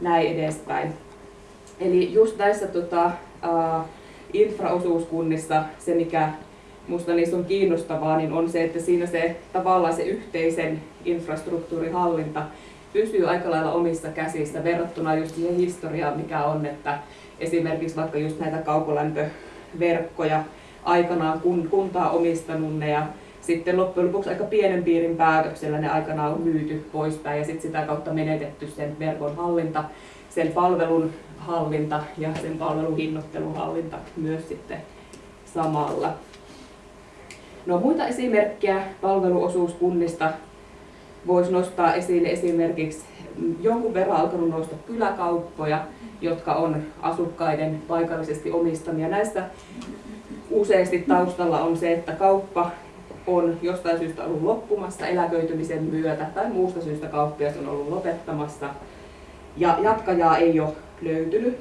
näin edespäin. Eli just näissä tota, uh, infraosuuskunnissa se, mikä minusta niissä on kiinnostavaa, niin on se, että siinä se tavallaan se yhteisen infrastruktuurihallinta pysyy aika lailla omissa käsissä verrattuna just siihen historiaan, mikä on, että esimerkiksi vaikka just näitä kaukolämpöverkkoja aikanaan kun, kuntaa omistanut ne ja sitten loppujen lopuksi aika pienen piirin päätöksellä ne aikanaan on myyty poispäin ja sitten sitä kautta menetetty sen verkon hallinta, sen palvelun hallinta ja sen palvelun hinnoittelun hallinta myös sitten samalla. No muita esimerkkejä palveluosuuskunnista voisi nostaa esille esimerkiksi jonkun verran alkanut nousta kyläkauppoja, jotka on asukkaiden paikallisesti omistamia. Näistä useasti taustalla on se, että kauppa on jostain syystä ollut loppumassa eläköitymisen myötä tai muusta syystä kauppias on ollut lopettamassa ja jatkajaa ei ole löytynyt.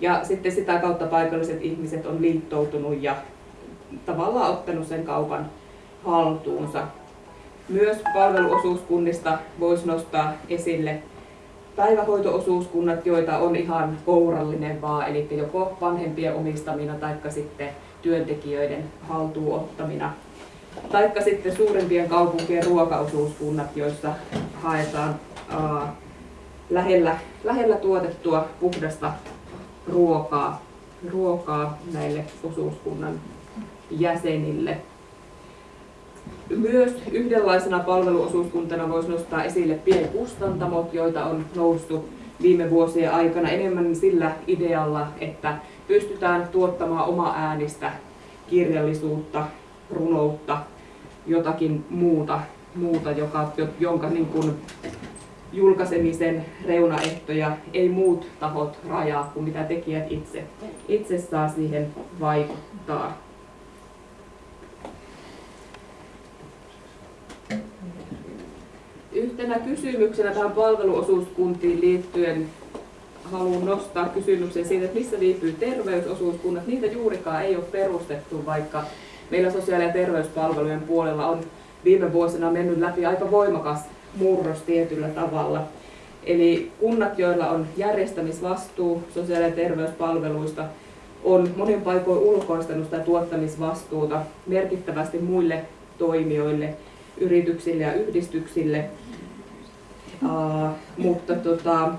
Ja sitten sitä kautta paikalliset ihmiset on liittoutunut ja tavallaan ottanut sen kaupan haltuunsa. Myös palveluosuuskunnista voisi nostaa esille päivähoitoosuuskunnat, joita on ihan kourallinen vaan, eli joko vanhempien omistamina tai sitten työntekijöiden haltuun ottamina. Taikka sitten suurempien kaupunkien ruokaosuuskunnat, joissa haetaan ää, lähellä, lähellä tuotettua puhdasta ruokaa, ruokaa näille osuuskunnan jäsenille. Myös yhdenlaisena palveluosuuskuntana voisi nostaa esille pienkustantamot, joita on noussut viime vuosien aikana enemmän sillä idealla, että pystytään tuottamaan oma äänistä kirjallisuutta, runoutta, jotakin muuta, muuta joka, jonka niin kuin julkaisemisen reunaehtoja ei muut tahot rajaa kuin mitä tekijät itse, itse saa siihen vaikuttaa. Yhtenä kysymyksenä tähän palveluosuuskuntiin liittyen haluan nostaa kysymyksen siitä, että missä viipyy terveysosuuskunnat. Niitä juurikaan ei ole perustettu, vaikka meillä sosiaali- ja terveyspalvelujen puolella on viime vuosina mennyt läpi aika voimakas murros tietyllä tavalla. Eli kunnat, joilla on järjestämisvastuu sosiaali- ja terveyspalveluista, on monin paikoin ulkoistanut sitä tuottamisvastuuta merkittävästi muille toimijoille, yrityksille ja yhdistyksille. Uh, mutta tota,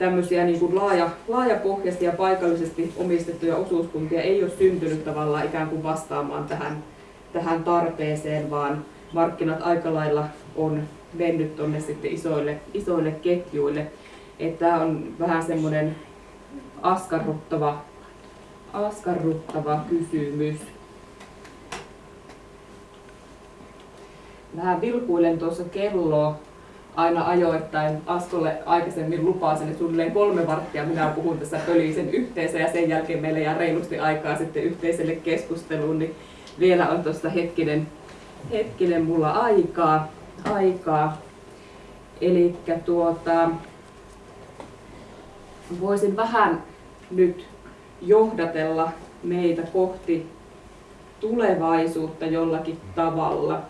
tämmöisiä niin kuin laaja, laajapohjaisia ja paikallisesti omistettuja osuuskuntia ei ole syntynyt tavallaan ikään kuin vastaamaan tähän, tähän tarpeeseen, vaan markkinat aika lailla on mennyt tuonne sitten isoille, isoille ketjuille. Että tämä on vähän semmoinen askarruttava, askarruttava kysymys. Vähän vilkuilen tuossa kelloa aina ajoittain. Askolle aikaisemmin lupasin, että suunnilleen kolme varttia minä puhun tässä pölisen yhteensä ja sen jälkeen meillä jää reilusti aikaa sitten yhteiselle keskusteluun, niin vielä on tuosta hetkinen, hetkinen mulla aikaa. aikaa. Eli tuota, voisin vähän nyt johdatella meitä kohti tulevaisuutta jollakin tavalla.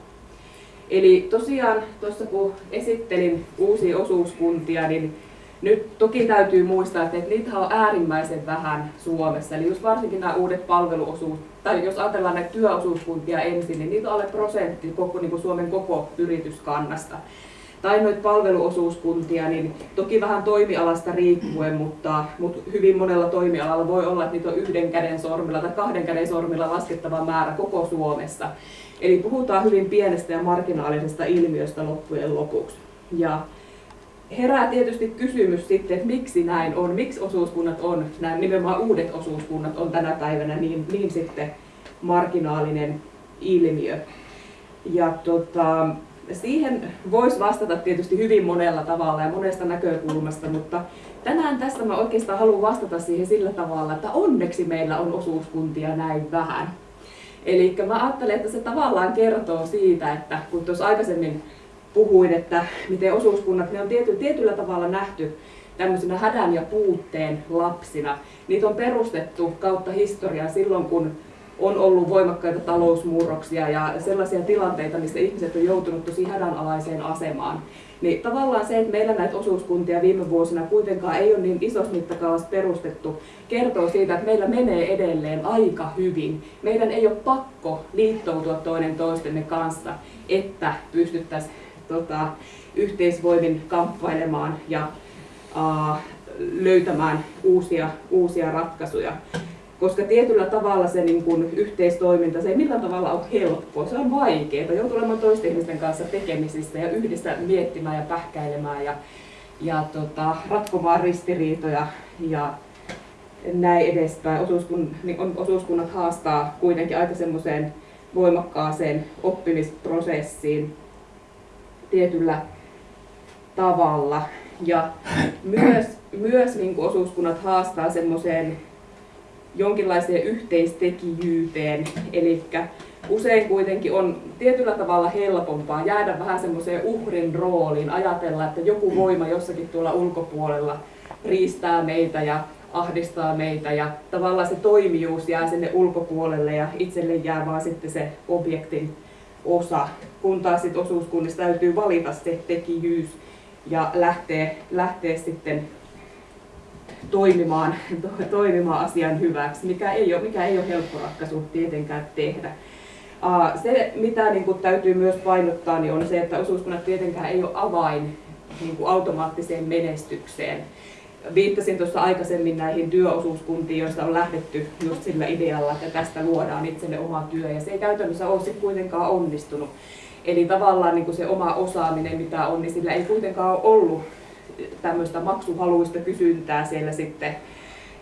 Eli tosiaan tuossa kun esittelin uusia osuuskuntia, niin nyt toki täytyy muistaa, että niitä on äärimmäisen vähän Suomessa. Eli just varsinkin nämä uudet palveluosuus, tai jos ajatellaan näitä työosuuskuntia ensin, niin niitä on alle prosentti koko, niin kuin Suomen koko yrityskannasta. Tai noita palveluosuuskuntia, niin toki vähän toimialasta riippuen, mutta, mutta hyvin monella toimialalla voi olla, että niitä on yhden käden sormilla tai kahden käden sormilla laskettava määrä koko Suomessa. Eli puhutaan hyvin pienestä ja marginaalisesta ilmiöstä loppujen lopuksi. Ja herää tietysti kysymys sitten, että miksi näin on, miksi osuuskunnat on, nämä nimenomaan uudet osuuskunnat on tänä päivänä niin, niin sitten marginaalinen ilmiö. Ja tota, siihen voisi vastata tietysti hyvin monella tavalla ja monesta näkökulmasta, mutta tänään tässä mä oikeastaan haluan vastata siihen sillä tavalla, että onneksi meillä on osuuskuntia näin vähän. Eli mä ajattelen, että se tavallaan kertoo siitä, että kun tuossa aikaisemmin puhuin, että miten osuuskunnat, ne on tiety, tietyllä tavalla nähty tämmöisenä hädän ja puutteen lapsina. Niitä on perustettu kautta historiaa silloin, kun on ollut voimakkaita talousmurroksia ja sellaisia tilanteita, missä ihmiset on joutunut tosi hädänalaiseen asemaan. Niin tavallaan se, että meillä näitä osuuskuntia viime vuosina kuitenkaan ei ole niin isossa mittakaavassa perustettu, kertoo siitä, että meillä menee edelleen aika hyvin. Meidän ei ole pakko liittoutua toinen toistemme kanssa, että pystyttäisiin tota, yhteisvoimin kamppailemaan ja uh, löytämään uusia, uusia ratkaisuja. Koska tietyllä tavalla se niin kuin, yhteistoiminta, se ei millään tavalla ole helppoa, se on vaikeaa. Joutuu olemaan toisten ihmisten kanssa tekemisissä ja yhdessä miettimään ja pähkäilemään ja, ja tota, ratkomaan ristiriitoja ja näin edespäin. Osuuskun, niin osuuskunnat haastaa kuitenkin aika semmoiseen voimakkaaseen oppimisprosessiin tietyllä tavalla. Ja myös, myös niin kuin osuuskunnat haastaa semmoiseen jonkinlaiseen yhteistekijyyteen, eli usein kuitenkin on tietyllä tavalla helpompaa jäädä vähän semmoiseen uhrin rooliin, ajatella, että joku voima jossakin tuolla ulkopuolella riistää meitä ja ahdistaa meitä ja tavallaan se toimijuus jää sinne ulkopuolelle ja itselle jää vaan sitten se objektin osa, kun taas sit osuuskunnissa täytyy valita se tekijyys ja lähteä, lähteä sitten toimimaan, to, toimimaan asian hyväksi, mikä ei ole, mikä ei ole helppo ratkaisu tietenkään tehdä. Se, mitä niin kuin, täytyy myös painottaa, niin on se, että osuuskunnat tietenkään ei ole avain niin kuin, automaattiseen menestykseen. Viittasin tuossa aikaisemmin näihin työosuuskuntiin, joista on lähdetty just sillä idealla, että tästä luodaan itselle oma työ, ja se ei käytännössä ole sitten kuitenkaan onnistunut. Eli tavallaan niin kuin se oma osaaminen, mitä on, niin sillä ei kuitenkaan ole ollut tämmöistä maksuhaluista kysyntää siellä sitten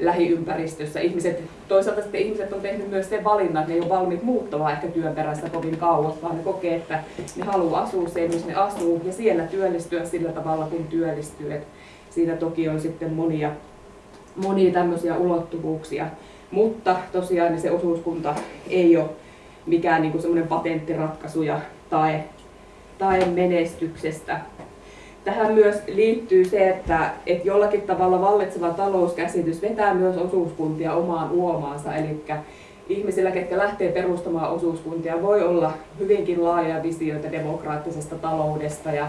lähiympäristössä. Ihmiset, toisaalta sitten ihmiset on tehnyt myös sen valinnan, että ne ei ole valmiit muuttamaan ehkä työn perässä kovin kauas, vaan ne kokee, että ne haluaa asua siellä, missä ne asuu, ja siellä työllistyä sillä tavalla, kun työllistyy. Et siinä toki on sitten monia, monia tämmöisiä ulottuvuuksia, mutta tosiaan niin se osuuskunta ei ole mikään niin semmoinen patenttiratkaisu ja tae, tae menestyksestä tähän myös liittyy se, että, että jollakin tavalla vallitseva talouskäsitys vetää myös osuuskuntia omaan uomaansa. Eli ihmisillä, ketkä lähtee perustamaan osuuskuntia, voi olla hyvinkin laajoja visioita demokraattisesta taloudesta ja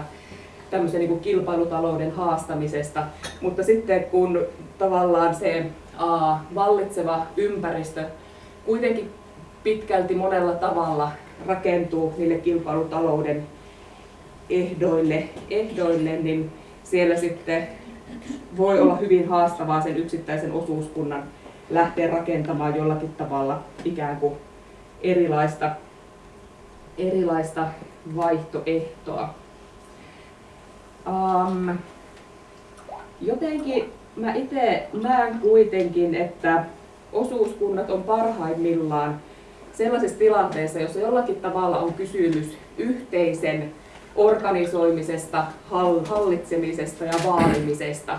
tämmöisen niin kilpailutalouden haastamisesta. Mutta sitten kun tavallaan se a, vallitseva ympäristö kuitenkin pitkälti monella tavalla rakentuu niille kilpailutalouden ehdoille, ehdoille, niin siellä sitten voi olla hyvin haastavaa sen yksittäisen osuuskunnan lähteä rakentamaan jollakin tavalla ikään kuin erilaista, erilaista vaihtoehtoa. Um, jotenkin mä itse näen kuitenkin, että osuuskunnat on parhaimmillaan sellaisessa tilanteessa, jossa jollakin tavalla on kysymys yhteisen organisoimisesta, hallitsemisesta ja vaalimisesta.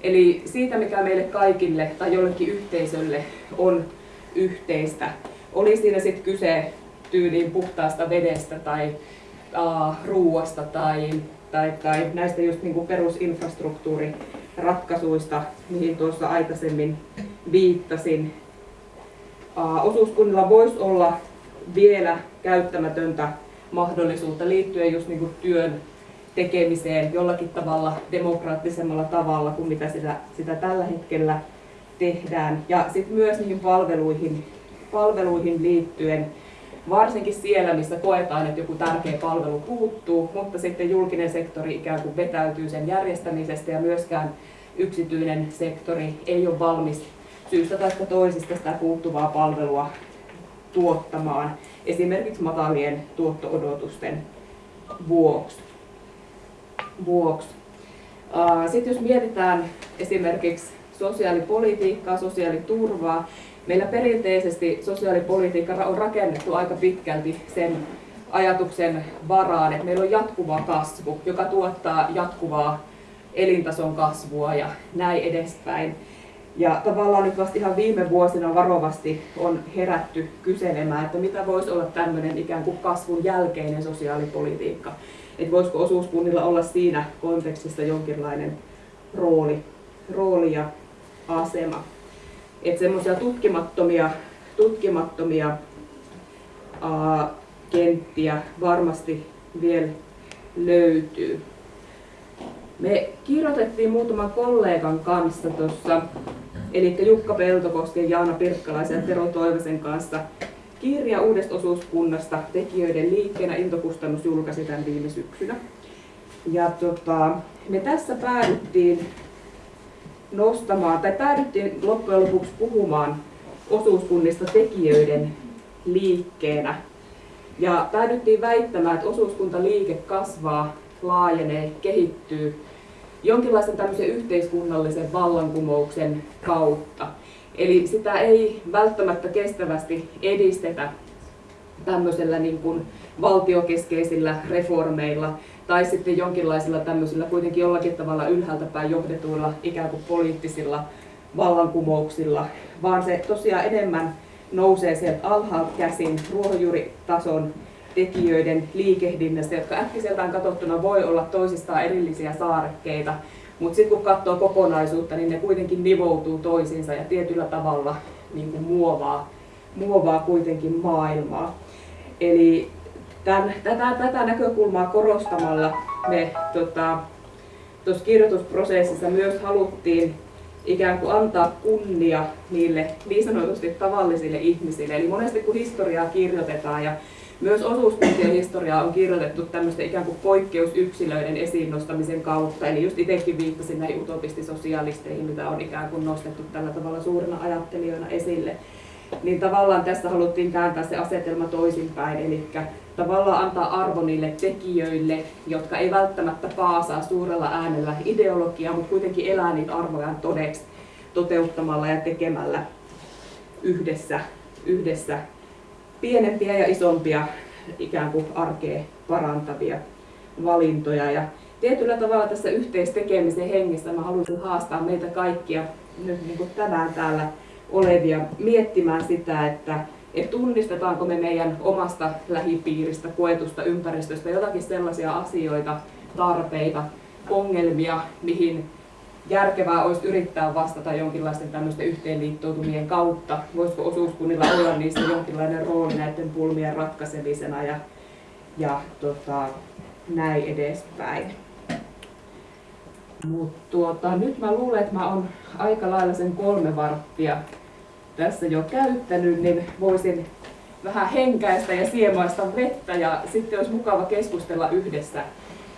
Eli siitä, mikä meille kaikille tai jollekin yhteisölle on yhteistä. Oli siinä sitten kyse tyyliin puhtaasta vedestä tai ruuasta tai, tai, tai näistä just niinku perusinfrastruktuuriratkaisuista, mihin tuossa aikaisemmin viittasin. Uh, osuuskunnilla voisi olla vielä käyttämätöntä mahdollisuutta liittyen just niin kuin työn tekemiseen jollakin tavalla demokraattisemmalla tavalla kuin mitä sitä, sitä tällä hetkellä tehdään. Ja sitten myös niihin palveluihin, palveluihin liittyen, varsinkin siellä, missä koetaan, että joku tärkeä palvelu puuttuu, mutta sitten julkinen sektori ikään kuin vetäytyy sen järjestämisestä ja myöskään yksityinen sektori ei ole valmis syystä tai toisesta sitä puuttuvaa palvelua tuottamaan esimerkiksi matalien tuotto-odotusten vuoksi. vuoksi. Sitten jos mietitään esimerkiksi sosiaalipolitiikkaa, sosiaaliturvaa, meillä perinteisesti sosiaalipolitiikka on rakennettu aika pitkälti sen ajatuksen varaan, että meillä on jatkuva kasvu, joka tuottaa jatkuvaa elintason kasvua ja näin edespäin. Ja tavallaan nyt vasta ihan viime vuosina varovasti on herätty kyselemään, että mitä voisi olla tämmöinen ikään kuin kasvun jälkeinen sosiaalipolitiikka. Että voisiko osuuskunnilla olla siinä kontekstissa jonkinlainen rooli, rooli ja asema. Että semmoisia tutkimattomia, tutkimattomia ää, kenttiä varmasti vielä löytyy. Me kirjoitettiin muutaman kollegan kanssa tuossa, eli Jukka Peltokosken, Jaana Pirkkalaisen ja Tero Toivosen kanssa kirja uudesta osuuskunnasta tekijöiden liikkeenä. Intokustannus julkaisi tämän viime syksynä. Ja tota, me tässä päädyttiin nostamaan, tai päädyttiin loppujen lopuksi puhumaan osuuskunnista tekijöiden liikkeenä. Ja päädyttiin väittämään, että osuuskuntaliike kasvaa, laajenee, kehittyy jonkinlaisen tämmöisen yhteiskunnallisen vallankumouksen kautta. Eli sitä ei välttämättä kestävästi edistetä tämmöisellä niin kuin valtiokeskeisillä reformeilla tai sitten jonkinlaisilla tämmöisillä kuitenkin jollakin tavalla ylhäältä päin johdetuilla ikään kuin poliittisilla vallankumouksilla, vaan se tosiaan enemmän nousee sieltä alhaalta käsin ruohonjuuritason tekijöiden liikehdinnästä, jotka äkkiseltään katsottuna voi olla toisistaan erillisiä saarekkeita, mutta sitten kun katsoo kokonaisuutta, niin ne kuitenkin nivoutuu toisiinsa ja tietyllä tavalla niin kuin muovaa, muovaa kuitenkin maailmaa. Eli tämän, tätä, tätä näkökulmaa korostamalla me tota, kirjoitusprosessissa myös haluttiin ikään kuin antaa kunnia niille niin sanotusti tavallisille ihmisille. Eli monesti kun historiaa kirjoitetaan ja myös osuuskuntien historiaa on kirjoitettu tämmöisten ikään kuin poikkeusyksilöiden esiin nostamisen kautta. Eli just itsekin viittasin näihin utopistisosialisteihin, mitä on ikään kuin nostettu tällä tavalla suurina ajattelijoina esille. Niin tavallaan tässä haluttiin kääntää se asetelma toisinpäin, eli tavallaan antaa arvo niille tekijöille, jotka ei välttämättä paasaa suurella äänellä ideologiaa, mutta kuitenkin elää niitä arvojaan todeksi toteuttamalla ja tekemällä yhdessä, yhdessä pienempiä ja isompia ikään kuin arkea parantavia valintoja. Ja tietyllä tavalla tässä yhteistekemisen hengessä mä haluaisin haastaa meitä kaikkia nyt niin kuin tänään täällä olevia miettimään sitä, että, että tunnistetaanko me meidän omasta lähipiiristä, koetusta ympäristöstä jotakin sellaisia asioita, tarpeita, ongelmia, mihin järkevää olisi yrittää vastata jonkinlaisten tämmöisten yhteenliittoutumien kautta. Voisiko osuuskunnilla olla niissä jonkinlainen rooli näiden pulmien ratkaisemisena ja, ja tota, näin edespäin. Mutta tuota, nyt mä luulen, että mä oon aika lailla sen kolme varttia tässä jo käyttänyt, niin voisin vähän henkäistä ja siemaista vettä ja sitten olisi mukava keskustella yhdessä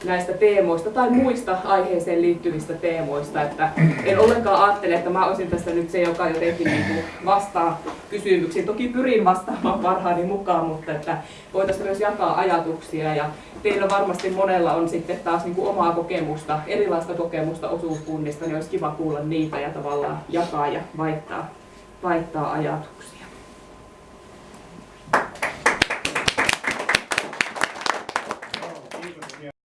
näistä teemoista tai muista aiheeseen liittyvistä teemoista. Että en ollenkaan ajattele, että mä olisin tässä nyt se, joka jotenkin niin vastaa kysymyksiin. Toki pyrin vastaamaan parhaani mukaan, mutta että voitaisiin myös jakaa ajatuksia. Ja teillä varmasti monella on sitten taas niin kuin omaa kokemusta, erilaista kokemusta osuuskunnista, niin olisi kiva kuulla niitä ja tavallaan jakaa ja vaihtaa, vaihtaa ajatuksia.